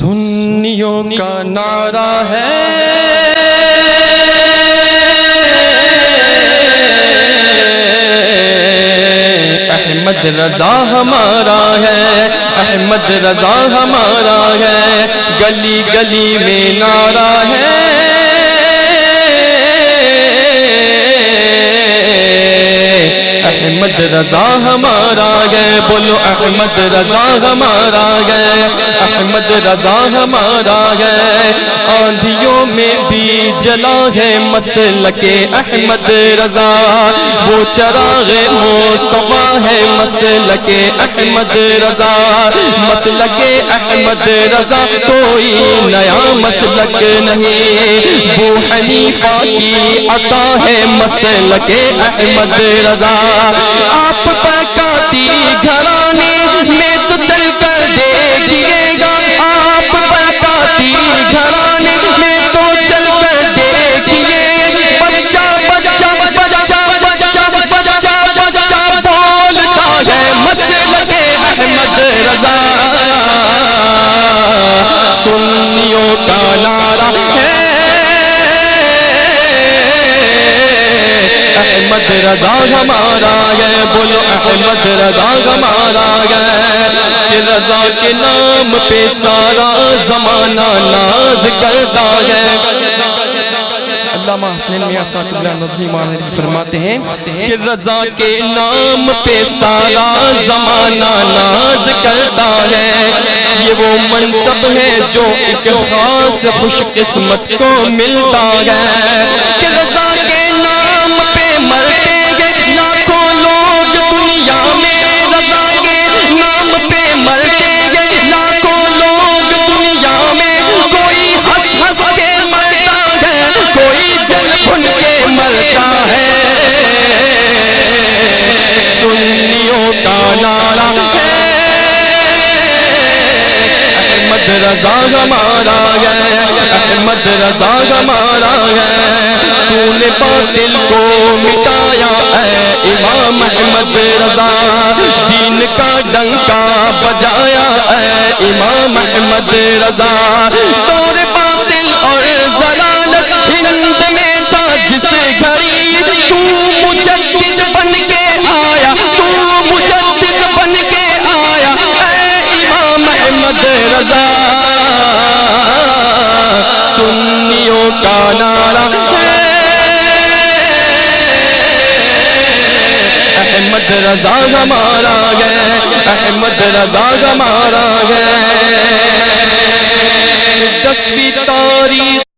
سنیوں کا نعرہ ہے۔ احمد رضا ہمارا ہے، احمد رضا ہمارا ہے۔ گلی گلی میں نعرہ ہے۔ احمد رضا ہمارا گئے بولو احمد رضا ہمارا گئے احمد رضا ہمارا گئے آندھیوں میں بھی جلا ہے مسلک احمد رضا۔ وہ چراغ مصطفیٰ ہے مسلک احمد رضا۔ مسلک احمد رضا کوئی نیا مسلک نہیں۔ وہ حنیفہ کی عطا ہے مسلک احمد رضا۔ آپ پکاتی گھرانے میں تو چل کر دیکھیے گا۔ آپ پکاتی گھرانے میں تو چل کر دیکھیے۔ بچہ بچہ بچہ بچہ بچہ بچہ بولتا ہے مسلک احمد رضا۔ سنیوں کا نعرہ احمد رضا ہمارا گئے بولو احمد رضا ہمارا گئے کہ رضا کے نام پہ سارا زمانہ ناز کرتا ہے۔ علامہ حسین میاں ساکر اللہ نظمی مانزی فرماتے ہیں کہ رضا کے نام پہ سارا زمانہ ناز کرتا ہے۔ یہ وہ منصب ہے جو ایک خاص خوش قسمت کو ملتا ہے۔ کہ سنیوں احمد رضا ہمارا گئے احمد رضا ہمارا گئے تو نے باطل کو مٹایا اے امام احمد رضا۔ دین کا ڈنکا بجایا اے امام احمد رضا۔ دور کا نعرہ احمد رضا ہمارا گئے احمد رضا ہمارا گئے دسویں تاریخ